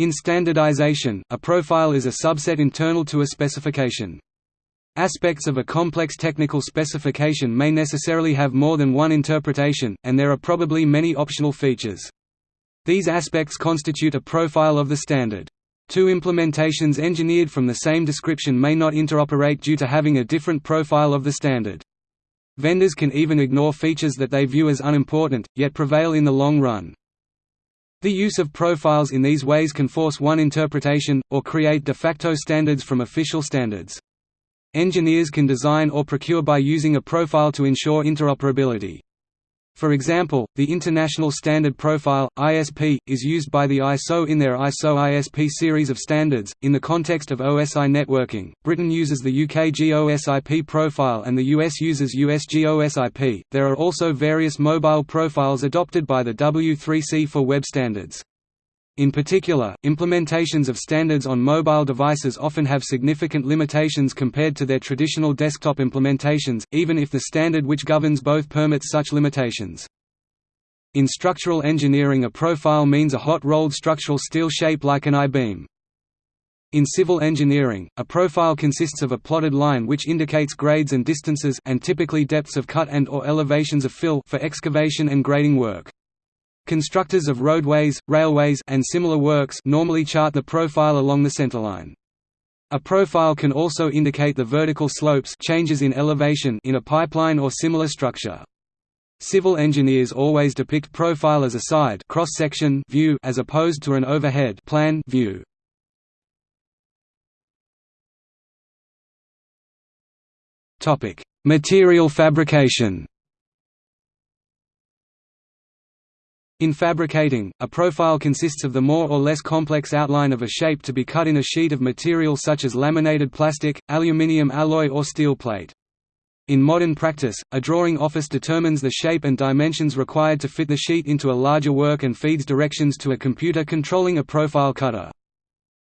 In standardization, a profile is a subset internal to a specification. Aspects of a complex technical specification may necessarily have more than one interpretation, and there are probably many optional features. These aspects constitute a profile of the standard. Two implementations engineered from the same description may not interoperate due to having a different profile of the standard. Vendors can even ignore features that they view as unimportant, yet prevail in the long run. The use of profiles in these ways can force one interpretation, or create de facto standards from official standards. Engineers can design or procure by using a profile to ensure interoperability. For example, the International Standard Profile (ISP) is used by the ISO in their ISO ISP series of standards. In the context of OSI networking, Britain uses the UK GOSIP profile and the US uses US GOSIP. There are also various mobile profiles adopted by the W3C for web standards. In particular, implementations of standards on mobile devices often have significant limitations compared to their traditional desktop implementations, even if the standard which governs both permits such limitations. In structural engineering a profile means a hot-rolled structural steel shape like an I-beam. In civil engineering, a profile consists of a plotted line which indicates grades and distances and typically depths of cut and or elevations of fill for excavation and grading work. Constructors of roadways, railways and similar works normally chart the profile along the centerline. A profile can also indicate the vertical slopes changes in elevation in a pipeline or similar structure. Civil engineers always depict profile as a side cross-section view as opposed to an overhead plan view. Topic: Material fabrication. In fabricating, a profile consists of the more or less complex outline of a shape to be cut in a sheet of material such as laminated plastic, aluminium alloy or steel plate. In modern practice, a drawing office determines the shape and dimensions required to fit the sheet into a larger work and feeds directions to a computer controlling a profile cutter.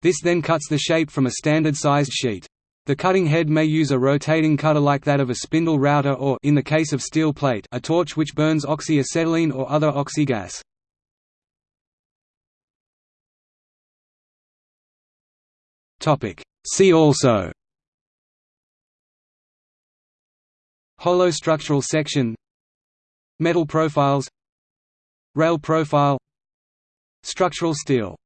This then cuts the shape from a standard-sized sheet. The cutting head may use a rotating cutter like that of a spindle router or in the case of steel plate, a torch which burns oxyacetylene or other oxy gas. See also. Hollow structural section. Metal profiles. Rail profile. Structural steel